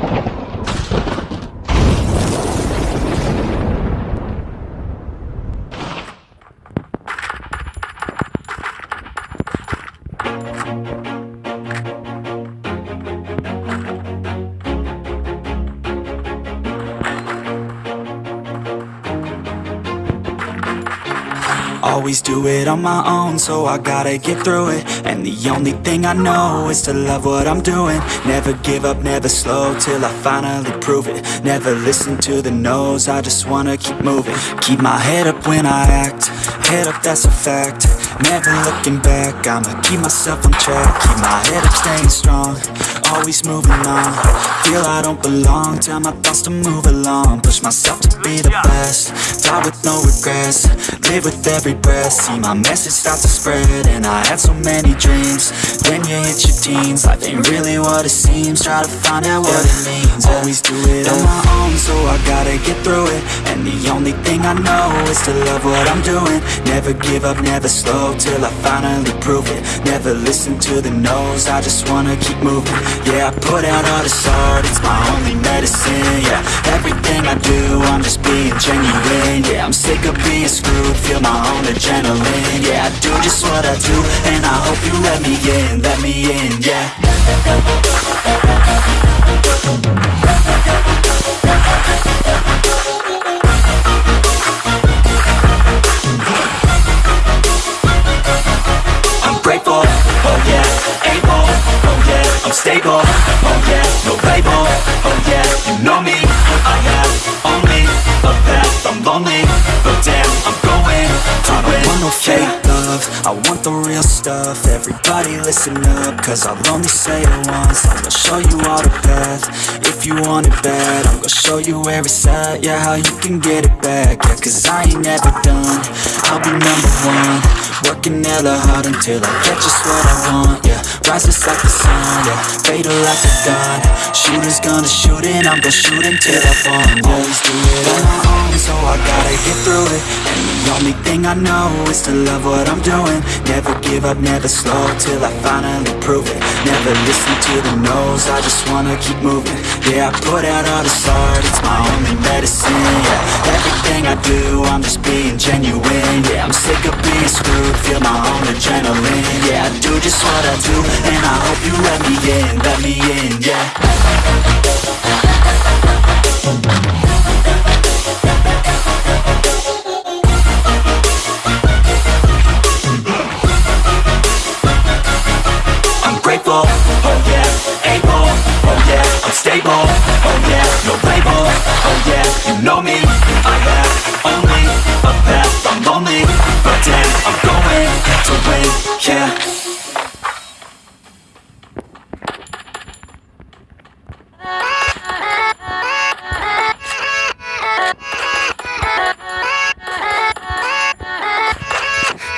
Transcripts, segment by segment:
Thank you. Always do it on my own, so I gotta get through it. And the only thing I know is to love what I'm doing. Never give up, never slow, till I finally prove it. Never listen to the no's, I just wanna keep moving. Keep my head up when I act, head up that's a fact Never looking back, I'ma keep myself on track. Keep my head up staying strong, always moving on. Feel I don't belong, tell my thoughts to move along. Push myself to be the best, die with no regrets. Live with every breath, see my message start to spread. And I had so many dreams, when you hit your teens Life ain't really what it seems, try to find out what it means Always do it on my own, so I gotta get through it. And the only thing I know is to love what I'm doing. Never give up, never slow, till I finally prove it. Never listen to the no's, I just wanna keep moving. Yeah, I put out all this art, it's my only medicine Yeah, everything I do, I'm just being genuine Yeah, I'm sick of being screwed, feel my own adrenaline Yeah, I do just what I do, and I hope you let me in, let me in, yeah I'm oh yeah, no label, oh yeah, you know me, I have only a path, I'm lonely, but damn, I'm going to I don't want no fake love, I want the real stuff, everybody listen up, cause I'll only say it once, I'm gonna show you all the path, if you want it bad, I'm gonna show you where it's at, yeah, how you can get it back, yeah, cause I ain't never done, I'll be number one, Working hella hard until I get just what I want, yeah. Rises like the sun, yeah. Fatal like a gun Shooters gonna shoot and I'm gonna shoot until I fall. Always do Gotta get through it. And the only thing I know is to love what I'm doing. Never give up, never slow, till I finally prove it. Never listen to the no's, I just wanna keep moving. Yeah, I put out all this art, it's my only medicine, yeah. Everything I do, I'm just being genuine Yeah, I'm sick of being screwed, feel my own adrenaline Yeah, I do just what I do, and I hope you let me in, let me in, yeah know me, I have only a path, I'm lonely, but damn, I'm going to win, yeah.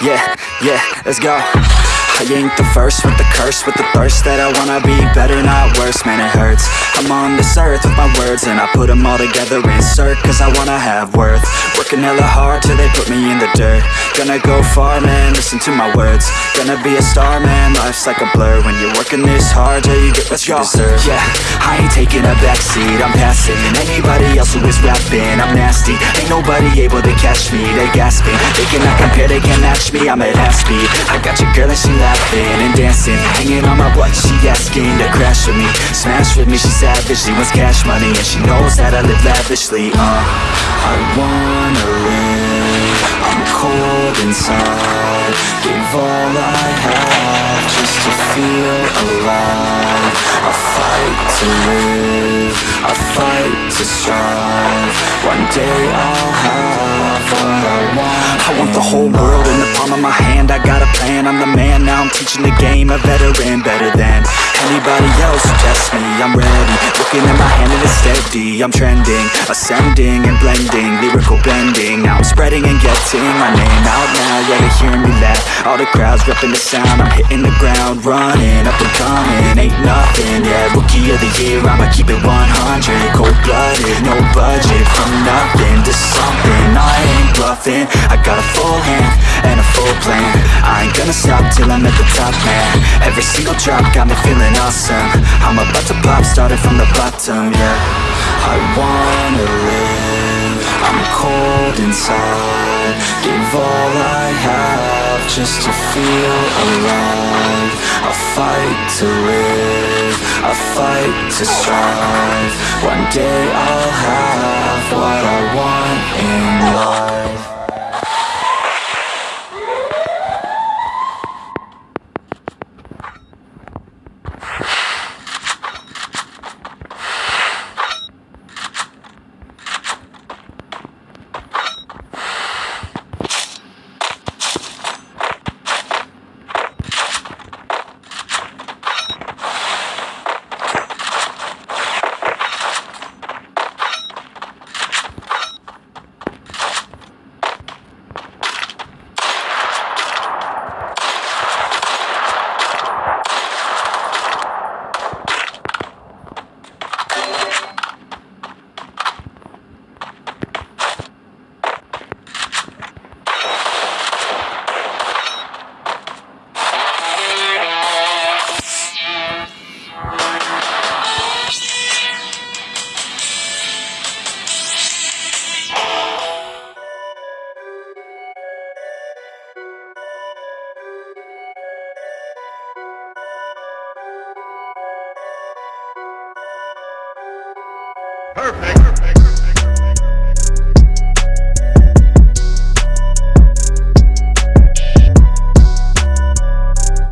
Yeah, yeah, let's go I ain't the first with the curse, with the thirst That I wanna be better, not worse, man it hurts. I'm on this earth with my words And I put them all together, insert Cause I wanna have worth. Working hella hard till they put me in the dirt. Gonna go far, man, listen to my words. Gonna be a star, man, life's like a blur. When you're working this hard till you get what you deserve. Yeah, I ain't taking a backseat, I'm passing Anybody else who is rapping, I'm nasty. Ain't nobody able to catch me, they gasping. They cannot compare, they can't match me, I'm at half speed. I got your girl and she laughing and dancing. Hanging on my butt, she asking to crash with me. Smash with me, she savage, she wants cash money And she knows that I live lavishly, uh I wanna live, I'm cold inside. Give all I have just to feel alive I fight to live, I fight to strive. One day I'll have what I want. I want the whole world in the palm of my hand. I got plan, I'm the man Now. I'm teaching the game, a veteran Better than anybody else. Who tests me. I'm ready, looking at my hand and it's steady. I'm trending, ascending and blending. Lyrical bending, now I'm spreading and getting My name out now, yeah they hearing me laugh. All the crowds repping the sound. I'm hitting the ground, running, up and coming. Ain't nothing, yeah, rookie of the year. I'ma keep it 100, cold-blooded. No budget, from nothing to something. I ain't bluffing, I got a full hand and a full plan Ain't gonna stop till I'm at the top, man. Every single drop got me feeling awesome. I'm about to pop, started from the bottom, yeah. I wanna live. I'm cold inside. Give all I have just to feel alive. I fight to live. I fight to strive. One day I'll have what I want in life Perfect.